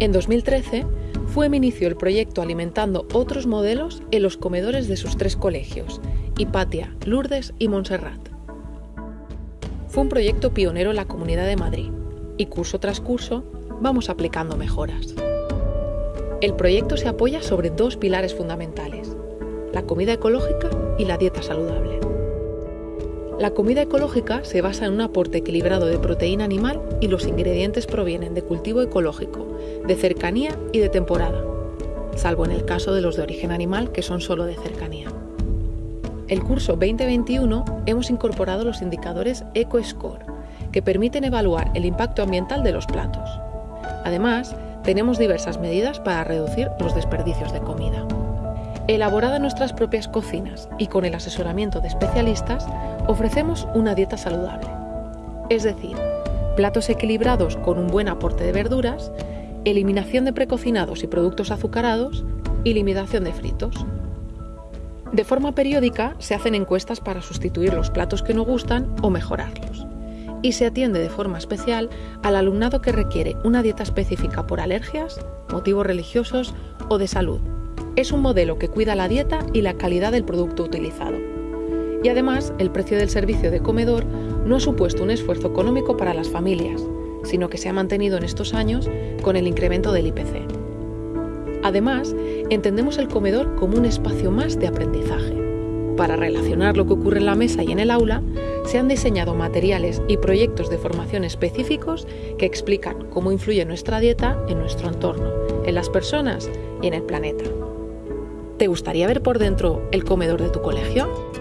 En 2013, FUEM inició el proyecto alimentando otros modelos en los comedores de sus tres colegios, Hipatia, Lourdes y Montserrat. Fue un proyecto pionero en la Comunidad de Madrid y curso tras curso vamos aplicando mejoras. El proyecto se apoya sobre dos pilares fundamentales, la comida ecológica y la dieta saludable. La comida ecológica se basa en un aporte equilibrado de proteína animal y los ingredientes provienen de cultivo ecológico, de cercanía y de temporada, salvo en el caso de los de origen animal que son solo de cercanía. El curso 2021 hemos incorporado los indicadores EcoScore, que permiten evaluar el impacto ambiental de los platos. Además, tenemos diversas medidas para reducir los desperdicios de comida. Elaborada en nuestras propias cocinas y con el asesoramiento de especialistas, ofrecemos una dieta saludable. Es decir, platos equilibrados con un buen aporte de verduras, eliminación de precocinados y productos azucarados y limitación de fritos. De forma periódica se hacen encuestas para sustituir los platos que no gustan o mejorarlos y se atiende de forma especial al alumnado que requiere una dieta específica por alergias, motivos religiosos o de salud. Es un modelo que cuida la dieta y la calidad del producto utilizado. Y además, el precio del servicio de comedor no ha supuesto un esfuerzo económico para las familias, sino que se ha mantenido en estos años con el incremento del IPC. Además, entendemos el comedor como un espacio más de aprendizaje. Para relacionar lo que ocurre en la mesa y en el aula, se han diseñado materiales y proyectos de formación específicos que explican cómo influye nuestra dieta en nuestro entorno, en las personas y en el planeta. ¿Te gustaría ver por dentro el comedor de tu colegio?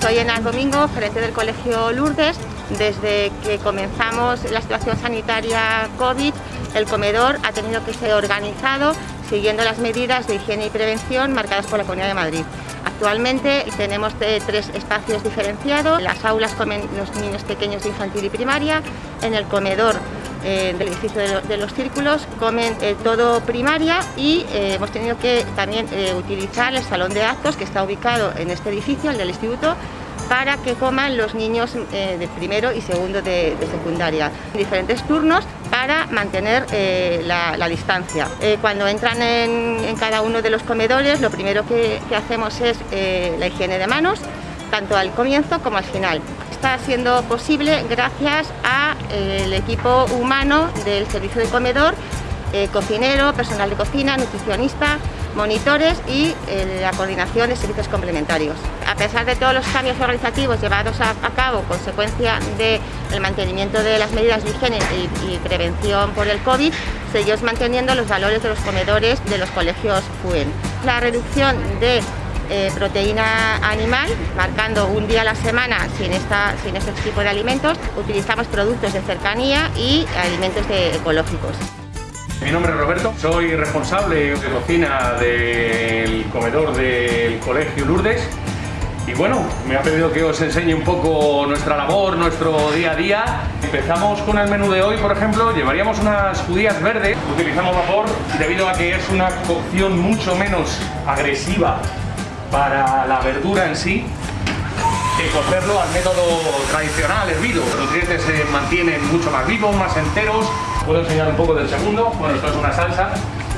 Soy Enas Domingo, gerente del Colegio Lourdes. Desde que comenzamos la situación sanitaria COVID, el comedor ha tenido que ser organizado siguiendo las medidas de higiene y prevención marcadas por la Comunidad de Madrid. Actualmente tenemos tres espacios diferenciados. En las aulas comen los niños pequeños de infantil y primaria, en el comedor eh, del edificio de, los círculos comen eh, todo primaria y eh, hemos tenido que también utilizar el salón de actos que está ubicado en este edificio, el del instituto, para que coman los niños de primero y segundo de, secundaria. Diferentes turnos para mantener la, distancia. cuando entran en, cada uno de los comedores, lo primero que, hacemos es la higiene de manos, tanto al comienzo como al final está siendo posible gracias al equipo humano del servicio de comedor, eh, cocinero, personal de cocina, nutricionista, monitores y eh, la coordinación de servicios complementarios. A pesar de todos los cambios organizativos llevados a, cabo consecuencia del mantenimiento de las medidas de higiene y, y, prevención por el COVID, seguimos manteniendo los valores de los comedores de los colegios FUEN. La reducción de eh, proteína animal, marcando un día a la semana sin, esta, sin este tipo de alimentos. Utilizamos productos de cercanía y alimentos ecológicos. Mi nombre es Roberto, soy responsable de cocina del comedor del Colegio Lourdes y bueno, me ha pedido que os enseñe un poco nuestra labor, nuestro día a día. Empezamos con el menú de hoy, por ejemplo, llevaríamos unas judías verdes. Utilizamos vapor debido a que es una cocción mucho menos agresiva para la verdura en sí que cocerlo al método tradicional, hervido. Los nutrientes se mantienen mucho más vivos, más enteros. Puedo enseñar un poco del segundo. Bueno, esto es una salsa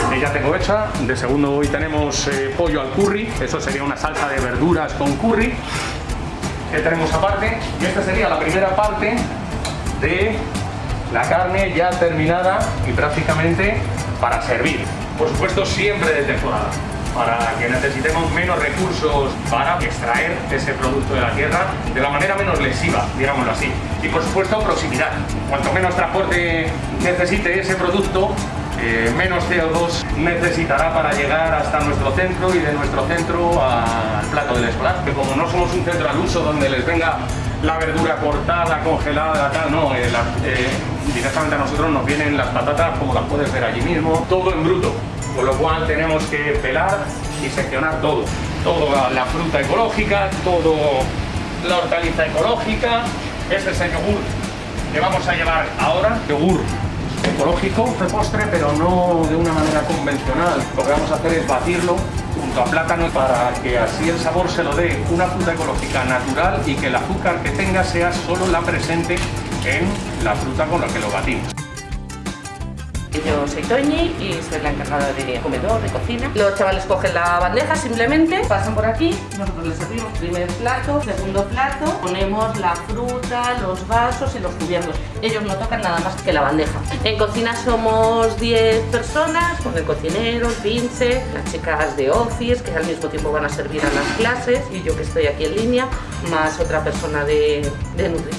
que ya tengo hecha. De segundo hoy tenemos eh, pollo al curry. Eso sería una salsa de verduras con curry. que tenemos aparte? Y esta sería la primera parte de la carne ya terminada y prácticamente para servir. Por supuesto, siempre de temporada para que necesitemos menos recursos para extraer ese producto de la tierra de la manera menos lesiva, digámoslo así. Y por supuesto proximidad. Cuanto menos transporte necesite ese producto, eh, menos CO2 necesitará para llegar hasta nuestro centro y de nuestro centro al plato del escolar. Que como no somos un centro al uso donde les venga la verdura cortada, congelada, tal, no, eh, eh, directamente a nosotros nos vienen las patatas como las puedes ver allí mismo, todo en bruto con lo cual tenemos que pelar y seccionar todo. Toda la fruta ecológica, todo la hortaliza ecológica, este es el yogur que vamos a llevar ahora, yogur ecológico de postre, pero no de una manera convencional. Lo que vamos a hacer es batirlo junto a plátano para que así el sabor se lo dé una fruta ecológica natural y que el azúcar que tenga sea solo la presente en la fruta con la que lo batimos. Yo soy Toñi y soy la encargada de comedor, de cocina. Los chavales cogen la bandeja simplemente, pasan por aquí, nosotros les servimos primer plato, segundo plato, ponemos la fruta, los vasos y los cubiertos. Ellos no tocan nada más que la bandeja. En cocina somos 10 personas, con el cocinero, el pinche, las chicas de office que al mismo tiempo van a servir a las clases y yo que estoy aquí en línea, más otra persona de,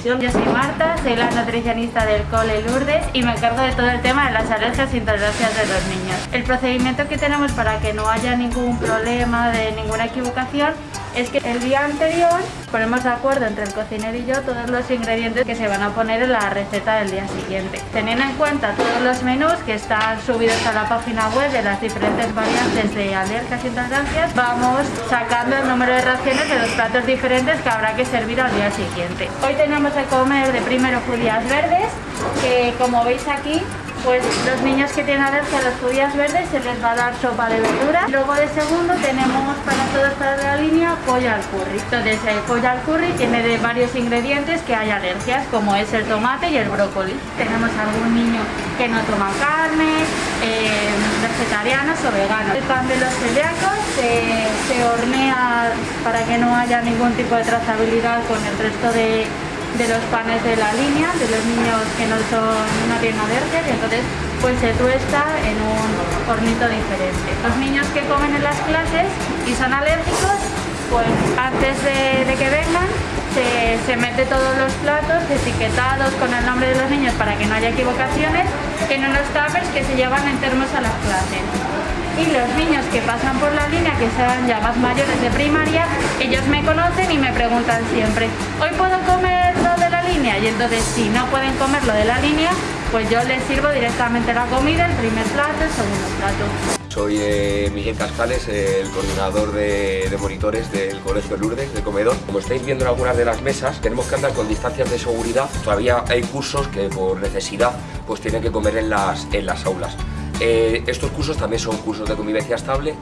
Yo soy Marta, soy la nutricionista del Cole Lourdes y me encargo de todo el tema de las alergias e intolerancias de los niños. El procedimiento que tenemos para que no haya ningún problema de ninguna equivocación es que el día anterior ponemos de acuerdo entre el cocinero y yo todos los ingredientes que se van a poner en la receta del día siguiente. Teniendo en cuenta todos los menús que están subidos a la página web de las diferentes variantes de alergias e intolerancias, vamos sacando el número de raciones de los platos diferentes que habrá que servir al día siguiente. Hoy tenemos de comer de primero judías verdes, que como veis aquí pues los niños que tienen alergia a las judías verdes se les va a dar sopa de verdura. Luego de segundo tenemos para todos para la línea pollo al curry. Entonces el pollo al curry tiene de varios ingredientes que hay alergias, como es el tomate y el brócoli. Tenemos algún niño que no toma carne, eh, vegetarianos o veganos. El pan de los celíacos se, se hornea para que no haya ningún tipo de trazabilidad con el resto de de los panes de la línea, de los niños que no, son, no tienen alergias y entonces pues se tuesta en un hornito diferente. Los niños que comen en las clases y son alérgicos, pues antes de, que vengan se, se, mete todos los platos etiquetados con el nombre de los niños para que no haya equivocaciones en unos tuppers que se llevan en termos a las clases y los niños que pasan por la línea, que sean ya más mayores de primaria, ellos me conocen y me preguntan siempre, ¿hoy puedo comer Y entonces si no pueden comer lo de la línea, pues yo les sirvo directamente la comida, el primer plato, el segundo plato. Soy eh, Miguel Cascales, el coordinador de, de, monitores del Colegio Lourdes, de comedor. Como estáis viendo en algunas de las mesas, tenemos que andar con distancias de seguridad. Todavía hay cursos que por necesidad pues tienen que comer en las, en las aulas. Eh, estos cursos también son cursos de convivencia estable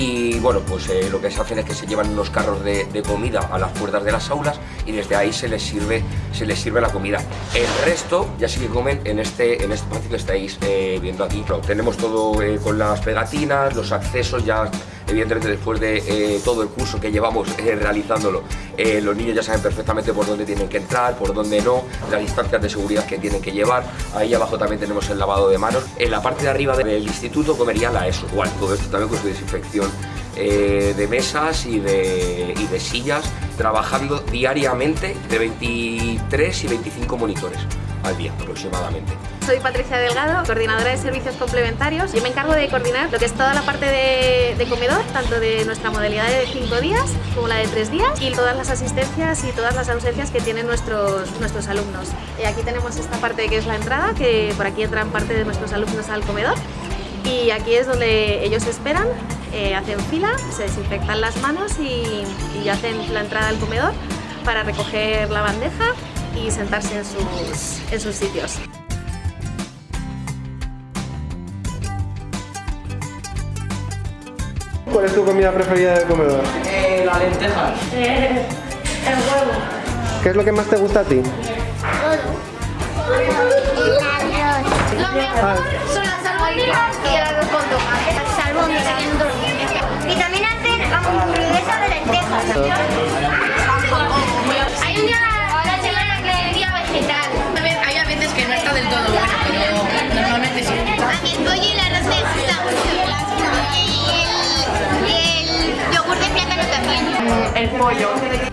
y bueno, pues eh, lo que se hacen es que se llevan unos carros de, comida a las puertas de las aulas y desde ahí se les sirve, se les sirve la comida. El resto ya sí que comen en este, en este espacio que estáis eh, viendo aquí. tenemos todo con las pegatinas, los accesos ya evidentemente después de eh, todo el curso que llevamos eh, realizándolo, eh, los niños ya saben perfectamente por dónde tienen que entrar, por dónde no, las distancias de seguridad que tienen que llevar. Ahí abajo también tenemos el lavado de manos. En la parte de arriba del instituto comería la ESO, igual, todo esto también con su desinfección de mesas y de, y de sillas, trabajando diariamente de 23 y 25 monitores al día aproximadamente. Soy Patricia Delgado, coordinadora de servicios complementarios. Yo me encargo de coordinar lo que es toda la parte de, comedor, tanto de nuestra modalidad de 5 días como la de 3 días y todas las asistencias y todas las ausencias que tienen nuestros, nuestros alumnos. Y aquí tenemos esta parte que es la entrada, que por aquí entran parte de nuestros alumnos al comedor y aquí es donde ellos esperan, eh, hacen fila, se desinfectan las manos y hacen la entrada al comedor para recoger la bandeja y sentarse en sus, en sus sitios. ¿Cuál es tu comida preferida del comedor? Eh, la lenteja. Eh, el huevo. ¿Qué es lo que más te gusta a ti? Todo. El arroz. Lo mejor son las albóndigas y el arroz con tomate. Las albóndigas. Y también hacen hamburguesa de lentejas. El pollo.